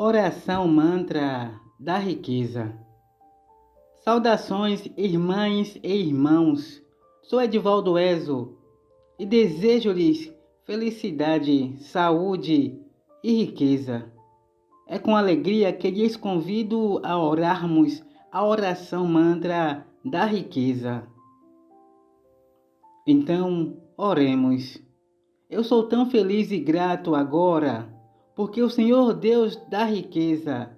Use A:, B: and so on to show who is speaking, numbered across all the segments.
A: Oração mantra da riqueza. Saudações, irmãs e irmãos. Sou Edivaldo Ezo e desejo-lhes felicidade, saúde e riqueza. É com alegria que lhes convido a orarmos a oração mantra da riqueza. Então, oremos. Eu sou tão feliz e grato agora porque o Senhor Deus da riqueza,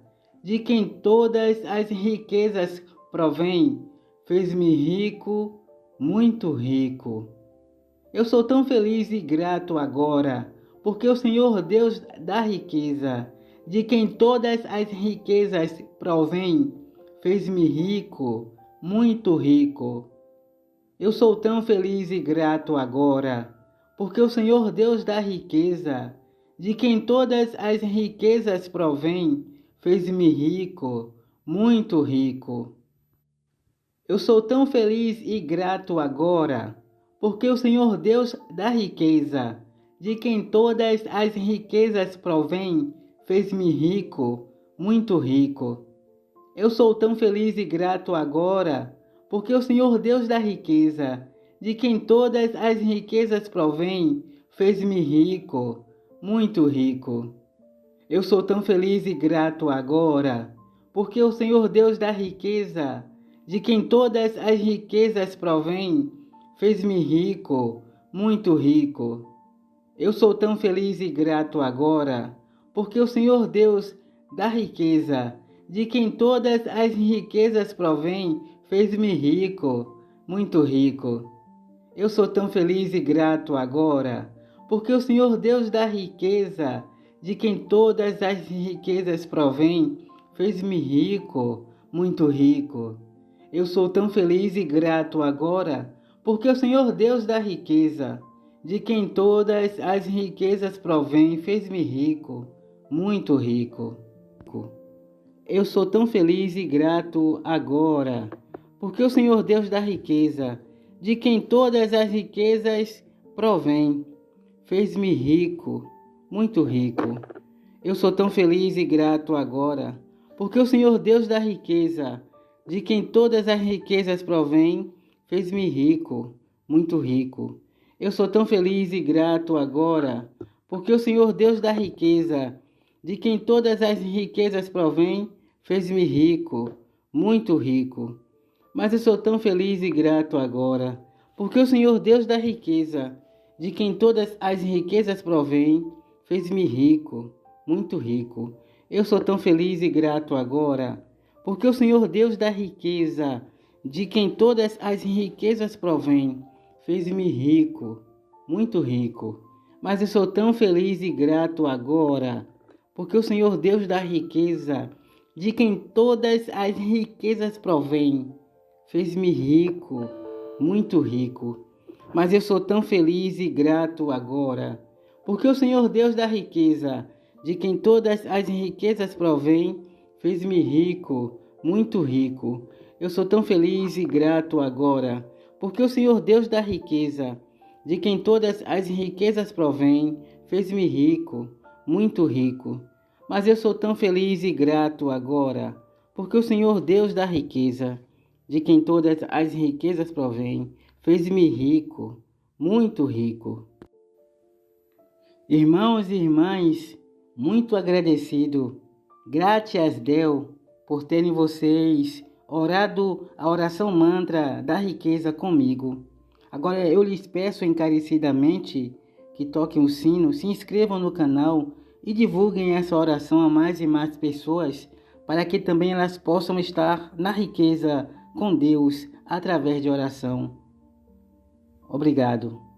A: de quem todas as riquezas provém, fez-me rico, muito rico. Eu sou tão feliz e grato agora, porque o Senhor Deus da riqueza, de quem todas as riquezas provém, fez-me rico, muito rico. Eu sou tão feliz e grato agora, porque o Senhor Deus da riqueza, de quem todas as riquezas provém, fez-me rico, muito rico. Eu sou tão feliz e grato agora, porque o Senhor Deus da riqueza, de quem todas as riquezas provém, fez-me rico, muito rico. Eu sou tão feliz e grato agora, porque o Senhor Deus da riqueza, de quem todas as riquezas provém, fez-me rico, muito rico. Eu sou tão feliz e grato agora, porque o Senhor Deus da riqueza, de quem todas as riquezas provém, fez-me rico, muito rico. Eu sou tão feliz e grato agora, porque o Senhor Deus da riqueza, de quem todas as riquezas provém, fez-me rico, muito rico. Eu sou tão feliz e grato agora, porque o Senhor Deus da riqueza, de quem todas as riquezas provém, fez-me rico, muito rico. Eu sou tão feliz e grato agora, porque o Senhor Deus da riqueza, de quem todas as riquezas provém, fez-me rico, muito rico. Eu sou tão feliz e grato agora, porque o Senhor Deus da riqueza, de quem todas as riquezas provém, Fez-me rico, muito rico. Eu sou tão feliz e grato agora, porque o Senhor Deus da riqueza, de quem todas as riquezas provém, fez-me rico, muito rico. Eu sou tão feliz e grato agora, porque o Senhor Deus da riqueza, de quem todas as riquezas provém, fez-me rico, muito rico. Mas eu sou tão feliz e grato agora, porque o Senhor Deus da riqueza, de quem todas as riquezas provém, fez-me rico, muito rico. Eu sou tão feliz e grato agora, porque o Senhor Deus da riqueza, de quem todas as riquezas provém, fez-me rico, muito rico. Mas eu sou tão feliz e grato agora, porque o Senhor Deus da riqueza, de quem todas as riquezas provém, fez-me rico, muito rico. Mas eu sou tão feliz e grato agora, porque o Senhor Deus da riqueza, de quem todas as riquezas provém, fez-me rico, muito rico. Eu sou tão feliz e grato agora, porque o Senhor Deus da riqueza, de quem todas as riquezas provém, fez-me rico, muito rico. Mas eu sou tão feliz e grato agora, porque o Senhor Deus da riqueza, de quem todas as riquezas provém, fez-me rico, muito rico. Irmãos e irmãs, muito agradecido, graças a Deus por terem vocês orado a oração mantra da riqueza comigo. Agora eu lhes peço encarecidamente que toquem o sino, se inscrevam no canal e divulguem essa oração a mais e mais pessoas para que também elas possam estar na riqueza com Deus através de oração. Obrigado.